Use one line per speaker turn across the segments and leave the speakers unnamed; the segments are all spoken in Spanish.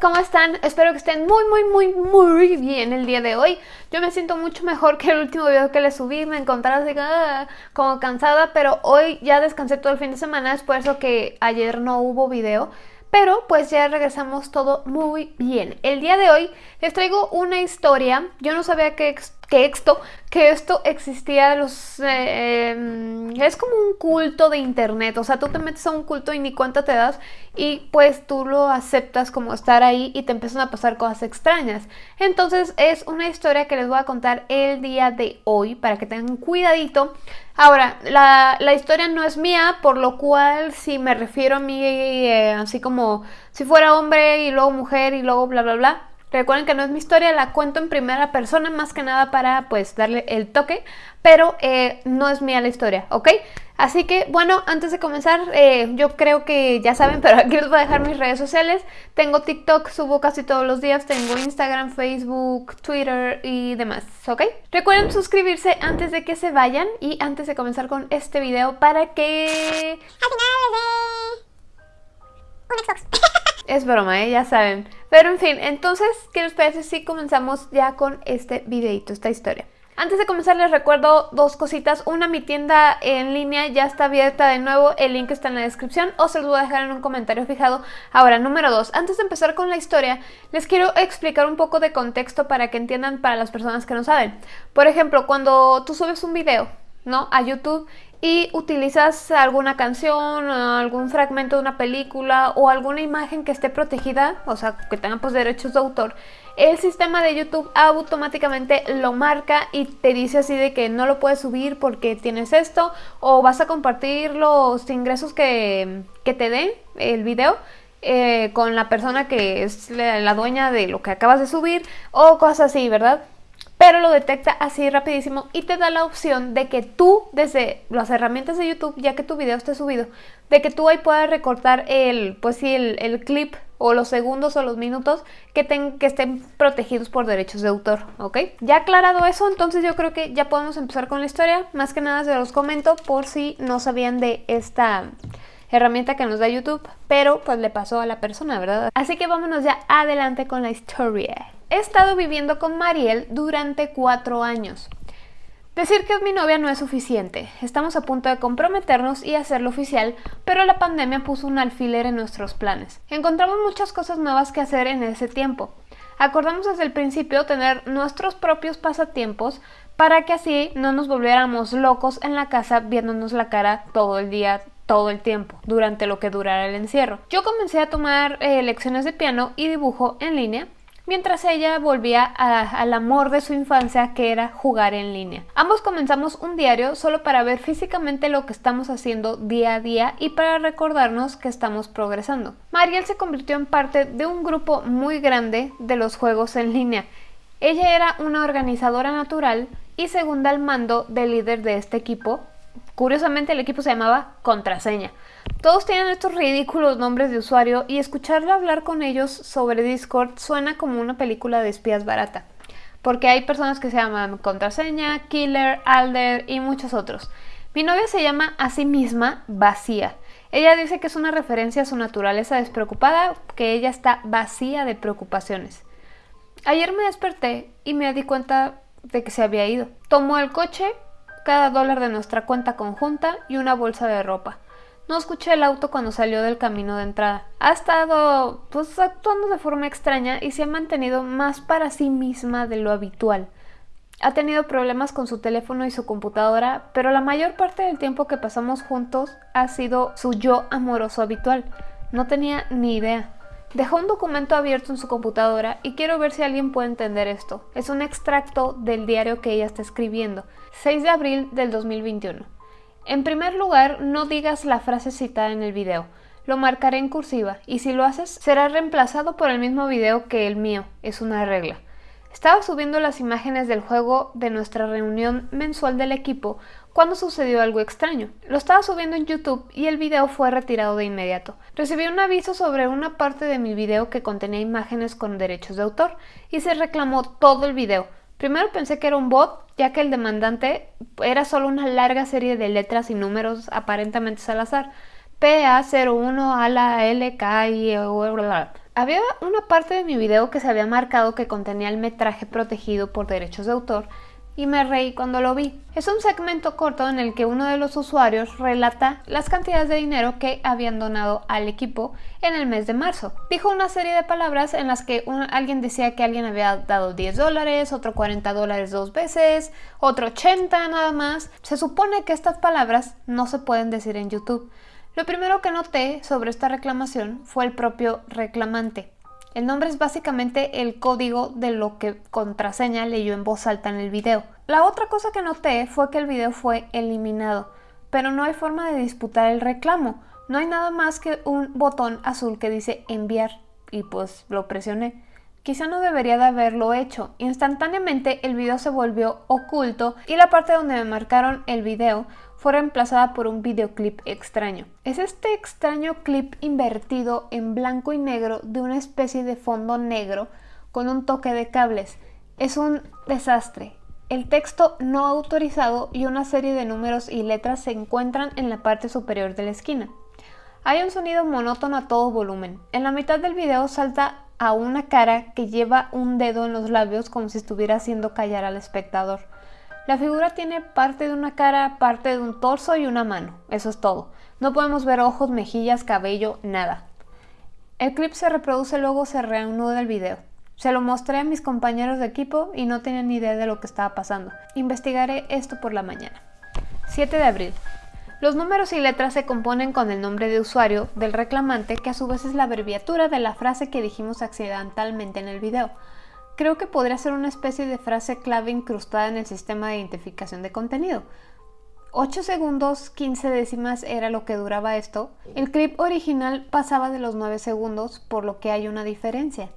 ¿cómo están? Espero que estén muy, muy, muy, muy bien el día de hoy. Yo me siento mucho mejor que el último video que les subí, me encontraba así ah, como cansada, pero hoy ya descansé todo el fin de semana, es por eso que ayer no hubo video. Pero pues ya regresamos todo muy bien. El día de hoy les traigo una historia, yo no sabía que esto, que esto existía, los, eh, em, es como un culto de internet, o sea, tú te metes a un culto y ni cuenta te das y pues tú lo aceptas como estar ahí y te empiezan a pasar cosas extrañas. Entonces es una historia que les voy a contar el día de hoy para que tengan cuidadito. Ahora, la, historia no es mía, por lo cual si me refiero a mí eh, así como si fuera hombre y luego mujer y luego bla bla bla, Recuerden que no es mi historia, la cuento en primera persona más que nada para pues darle el toque, pero eh, no es mía la historia, ¿ok? Así que bueno, antes de comenzar, eh, yo creo que ya saben, pero aquí les voy a dejar mis redes sociales. Tengo TikTok, subo casi todos los días, tengo Instagram, Facebook, Twitter y demás, ¿ok? Recuerden suscribirse antes de que se vayan y antes de comenzar con este video para que... Al final dé un Xbox. Es broma, ¿eh? ya saben. Pero en fin, entonces, ¿qué les parece si comenzamos ya con este videito, esta historia? Antes de comenzar les recuerdo dos cositas. Una, mi tienda en línea ya está abierta de nuevo, el link está en la descripción o se los voy a dejar en un comentario fijado. Ahora, número dos, antes de empezar con la historia, les quiero explicar un poco de contexto para que entiendan para las personas que no saben. Por ejemplo, cuando tú subes un video, ¿no? A YouTube y utilizas alguna canción, algún fragmento de una película o alguna imagen que esté protegida, o sea, que tenga pues derechos de autor, el sistema de YouTube automáticamente lo marca y te dice así de que no lo puedes subir porque tienes esto o vas a compartir los ingresos que, te den el video eh, con la persona que es la dueña de lo que acabas de subir o cosas así, ¿verdad? Pero lo detecta así rapidísimo y te da la opción de que tú desde las herramientas de YouTube, ya que tu video esté subido, de que tú ahí puedas recortar el, pues sí, el, clip o los segundos o los minutos que, que estén protegidos por derechos de autor, ¿ok? Ya aclarado eso, entonces yo creo que ya podemos empezar con la historia. Más que nada se los comento por si no sabían de esta herramienta que nos da YouTube, pero pues le pasó a la persona, ¿verdad? Así que vámonos ya adelante con la historia. He estado viviendo con Mariel durante cuatro años. Decir que es mi novia no es suficiente. Estamos a punto de comprometernos y hacerlo oficial, pero la pandemia puso un alfiler en nuestros planes. Encontramos muchas cosas nuevas que hacer en ese tiempo. Acordamos desde el principio tener nuestros propios pasatiempos para que así no nos volviéramos locos en la casa viéndonos la cara todo el día, todo el tiempo, durante lo que durara el encierro. Yo comencé a tomar eh, lecciones de piano y dibujo en línea mientras ella volvía al amor de su infancia que era jugar en línea. Ambos comenzamos un diario solo para ver físicamente lo que estamos haciendo día a día y para recordarnos que estamos progresando. Mariel se convirtió en parte de un grupo muy grande de los juegos en línea. Ella era una organizadora natural y segunda al mando del líder de este equipo. Curiosamente el equipo se llamaba Contraseña. Todos tienen estos ridículos nombres de usuario y escucharlo hablar con ellos sobre Discord suena como una película de espías barata. Porque hay personas que se llaman Contraseña, Killer, Alder y muchos otros. Mi novia se llama a sí misma Vacía. Ella dice que es una referencia a su naturaleza despreocupada, que ella está vacía de preocupaciones. Ayer me desperté y me di cuenta de que se había ido. Tomó el coche, cada dólar de nuestra cuenta conjunta y una bolsa de ropa. No escuché el auto cuando salió del camino de entrada. Ha estado pues actuando de forma extraña y se ha mantenido más para sí misma de lo habitual. Ha tenido problemas con su teléfono y su computadora, pero la mayor parte del tiempo que pasamos juntos ha sido su yo amoroso habitual. No tenía ni idea. Dejó un documento abierto en su computadora y quiero ver si alguien puede entender esto. Es un extracto del diario que ella está escribiendo. 6 de abril del 2021. En primer lugar, no digas la frase citada en el video. Lo marcaré en cursiva y si lo haces será reemplazado por el mismo video que el mío. Es una regla. Estaba subiendo las imágenes del juego de nuestra reunión mensual del equipo cuando sucedió algo extraño. Lo estaba subiendo en YouTube y el video fue retirado de inmediato. Recibí un aviso sobre una parte de mi video que contenía imágenes con derechos de autor y se reclamó todo el video, Primero pensé que era un bot, ya que el demandante era solo una larga serie de letras y números aparentemente al azar. PA01 a la LK y Había una parte de mi video que se había marcado que contenía el metraje protegido por derechos de autor y me reí cuando lo vi. Es un segmento corto en el que uno de los usuarios relata las cantidades de dinero que habían donado al equipo en el mes de marzo. Dijo una serie de palabras en las que alguien decía que alguien había dado 10 dólares, otro 40 dólares dos veces, otro 80 nada más. Se supone que estas palabras no se pueden decir en YouTube. Lo primero que noté sobre esta reclamación fue el propio reclamante. El nombre es básicamente el código de lo que contraseña leyó en voz alta en el video. La otra cosa que noté fue que el video fue eliminado, pero no hay forma de disputar el reclamo. No hay nada más que un botón azul que dice enviar y pues lo presioné. Quizá no debería de haberlo hecho. Instantáneamente el video se volvió oculto y la parte donde me marcaron el video fue reemplazada por un videoclip extraño. Es este extraño clip invertido en blanco y negro de una especie de fondo negro con un toque de cables. Es un desastre. El texto no autorizado y una serie de números y letras se encuentran en la parte superior de la esquina. Hay un sonido monótono a todo volumen. En la mitad del video salta a una cara que lleva un dedo en los labios como si estuviera haciendo callar al espectador. La figura tiene parte de una cara, parte de un torso y una mano. Eso es todo. No podemos ver ojos, mejillas, cabello, nada. El clip se reproduce luego se reanuda el video. Se lo mostré a mis compañeros de equipo y no tenían idea de lo que estaba pasando. Investigaré esto por la mañana. 7 de abril. Los números y letras se componen con el nombre de usuario del reclamante que a su vez es la abreviatura de la frase que dijimos accidentalmente en el video. Creo que podría ser una especie de frase clave incrustada en el sistema de identificación de contenido. 8 segundos 15 décimas era lo que duraba esto. El clip original pasaba de los 9 segundos, por lo que hay una diferencia.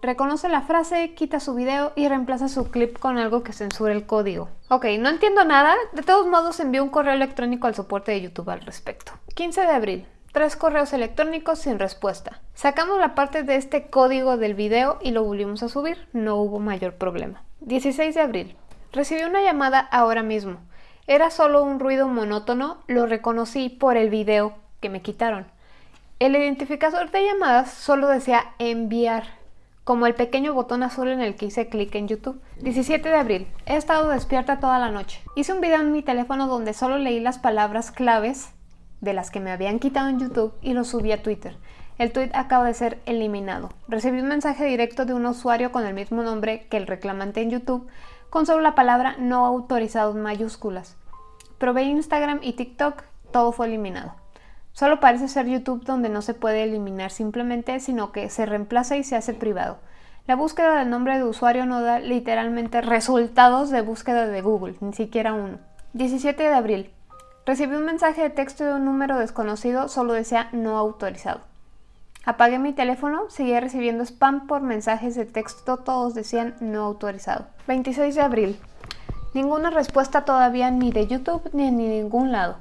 Reconoce la frase, quita su video y reemplaza su clip con algo que censure el código. Ok, no entiendo nada. De todos modos envío un correo electrónico al soporte de YouTube al respecto. 15 de abril tres correos electrónicos sin respuesta. Sacamos la parte de este código del video y lo volvimos a subir, no hubo mayor problema. 16 de abril. Recibí una llamada ahora mismo. Era solo un ruido monótono, lo reconocí por el video que me quitaron. El identificador de llamadas solo decía enviar, como el pequeño botón azul en el que hice clic en YouTube. 17 de abril. He estado despierta toda la noche. Hice un video en mi teléfono donde solo leí las palabras claves de las que me habían quitado en YouTube y lo subí a Twitter. El tweet acaba de ser eliminado. Recibí un mensaje directo de un usuario con el mismo nombre que el reclamante en YouTube, con solo la palabra no autorizado en mayúsculas. Probé Instagram y TikTok, todo fue eliminado. Solo parece ser YouTube donde no se puede eliminar simplemente, sino que se reemplaza y se hace privado. La búsqueda del nombre de usuario no da literalmente resultados de búsqueda de Google, ni siquiera uno. 17 de abril. Recibí un mensaje de texto de un número desconocido, solo decía no autorizado. Apagué mi teléfono, seguía recibiendo spam por mensajes de texto, todos decían no autorizado. 26 de abril. Ninguna respuesta todavía ni de YouTube ni en ningún lado.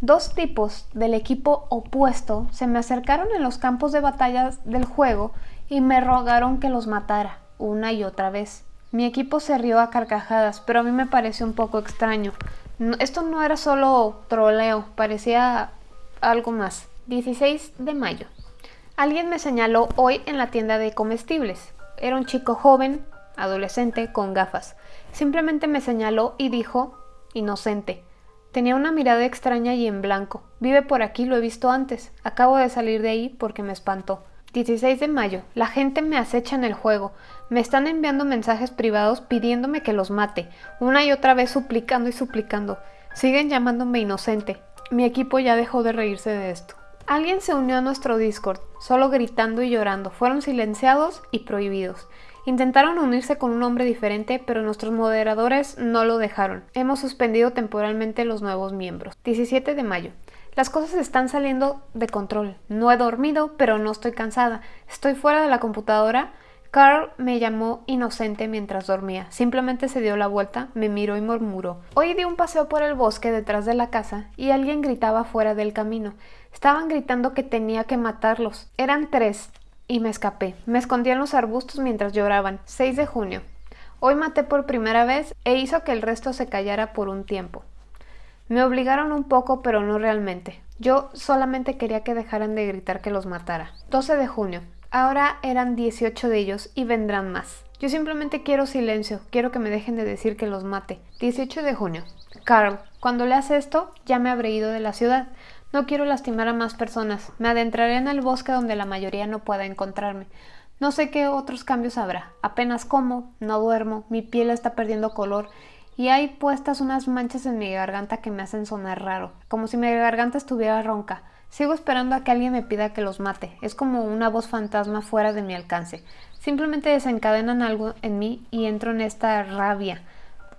Dos tipos del equipo opuesto se me acercaron en los campos de batalla del juego y me rogaron que los matara una y otra vez. Mi equipo se rió a carcajadas, pero a mí me pareció un poco extraño esto no era solo troleo, parecía algo más. 16 de mayo. Alguien me señaló hoy en la tienda de comestibles. Era un chico joven, adolescente, con gafas. Simplemente me señaló y dijo, inocente. Tenía una mirada extraña y en blanco. Vive por aquí, lo he visto antes. Acabo de salir de ahí porque me espantó. 16 de mayo. La gente me acecha en el juego. Me están enviando mensajes privados pidiéndome que los mate, una y otra vez suplicando y suplicando. Siguen llamándome inocente. Mi equipo ya dejó de reírse de esto. Alguien se unió a nuestro Discord, solo gritando y llorando. Fueron silenciados y prohibidos. Intentaron unirse con un nombre diferente, pero nuestros moderadores no lo dejaron. Hemos suspendido temporalmente los nuevos miembros. 17 de mayo. Las cosas están saliendo de control. No he dormido, pero no estoy cansada. Estoy fuera de la computadora. Carl me llamó inocente mientras dormía. Simplemente se dio la vuelta, me miró y murmuró. Hoy di un paseo por el bosque detrás de la casa y alguien gritaba fuera del camino. Estaban gritando que tenía que matarlos. Eran tres y me escapé. Me escondí en los arbustos mientras lloraban. 6 de junio. Hoy maté por primera vez e hizo que el resto se callara por un tiempo. Me obligaron un poco, pero no realmente. Yo solamente quería que dejaran de gritar que los matara. 12 de junio. Ahora eran 18 de ellos y vendrán más. Yo simplemente quiero silencio, quiero que me dejen de decir que los mate. 18 de junio. Carl, cuando leas esto, ya me habré ido de la ciudad. No quiero lastimar a más personas. Me adentraré en el bosque donde la mayoría no pueda encontrarme. No sé qué otros cambios habrá. Apenas como, no duermo, mi piel está perdiendo color y hay puestas unas manchas en mi garganta que me hacen sonar raro, como si mi garganta estuviera ronca. Sigo esperando a que alguien me pida que los mate. Es como una voz fantasma fuera de mi alcance. Simplemente desencadenan algo en mí y entro en esta rabia.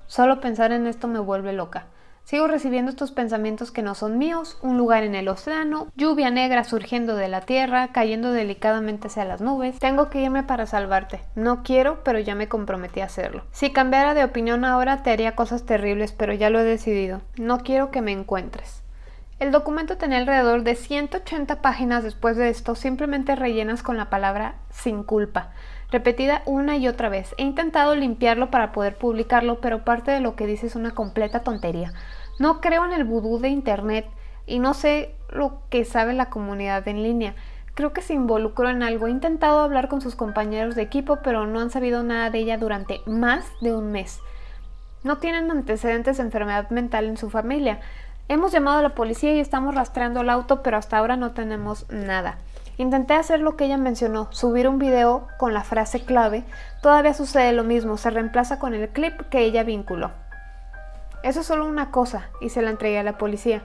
Solo pensar en esto me vuelve loca. Sigo recibiendo estos pensamientos que no son míos, un lugar en el océano, lluvia negra surgiendo de la tierra, cayendo delicadamente hacia las nubes. Tengo que irme para salvarte. No quiero, pero ya me comprometí a hacerlo. Si cambiara de opinión ahora te haría cosas terribles, pero ya lo he decidido. No quiero que me encuentres. El documento tenía alrededor de 180 páginas después de esto, simplemente rellenas con la palabra sin culpa repetida una y otra vez. He intentado limpiarlo para poder publicarlo, pero parte de lo que dice es una completa tontería. No creo en el vudú de Internet y no sé lo que sabe la comunidad en línea. Creo que se involucró en algo. He intentado hablar con sus compañeros de equipo, pero no han sabido nada de ella durante más de un mes. No tienen antecedentes de enfermedad mental en su familia. Hemos llamado a la policía y estamos rastreando el auto, pero hasta ahora no tenemos nada. Intenté hacer lo que ella mencionó, subir un video con la frase clave. Todavía sucede lo mismo, se reemplaza con el clip que ella vinculó. Eso es solo una cosa y se la entregué a la policía.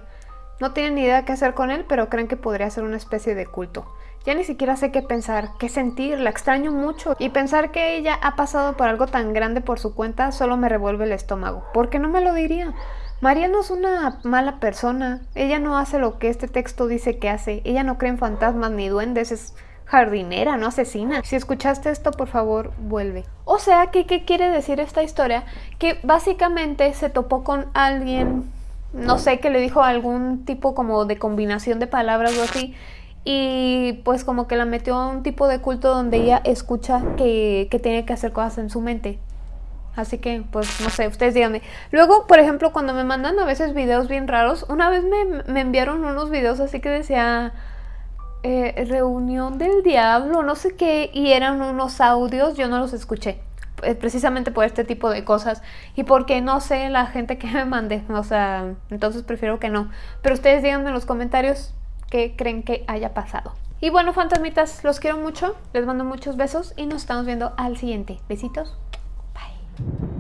No tienen ni idea qué hacer con él, pero creen que podría ser una especie de culto. Ya ni siquiera sé qué pensar, qué sentir, la extraño mucho y pensar que ella ha pasado por algo tan grande por su cuenta solo me revuelve el estómago. ¿Por qué no me lo diría? María no es una mala persona. Ella no hace lo que este texto dice que hace. Ella no cree en fantasmas ni duendes. Es jardinera, no asesina. Si escuchaste esto, por favor, vuelve. O sea, ¿qué, ¿qué quiere decir esta historia? Que básicamente se topó con alguien, no sé, que le dijo algún tipo como de combinación de palabras o así. Y pues como que la metió a un tipo de culto donde ella escucha que, que tiene que hacer cosas en su mente. Así que, pues, no sé, ustedes díganme. Luego, por ejemplo, cuando me mandan a veces videos bien raros, una vez me, enviaron unos videos así que decía eh, reunión del diablo, no sé qué, y eran unos audios, yo no los escuché. Eh, precisamente por este tipo de cosas y porque no sé la gente que me mande, o sea, entonces prefiero que no. Pero ustedes díganme en los comentarios qué creen que haya pasado. Y bueno, fantasmitas, los quiero mucho, les mando muchos besos y nos estamos viendo al siguiente. Besitos. Thank you.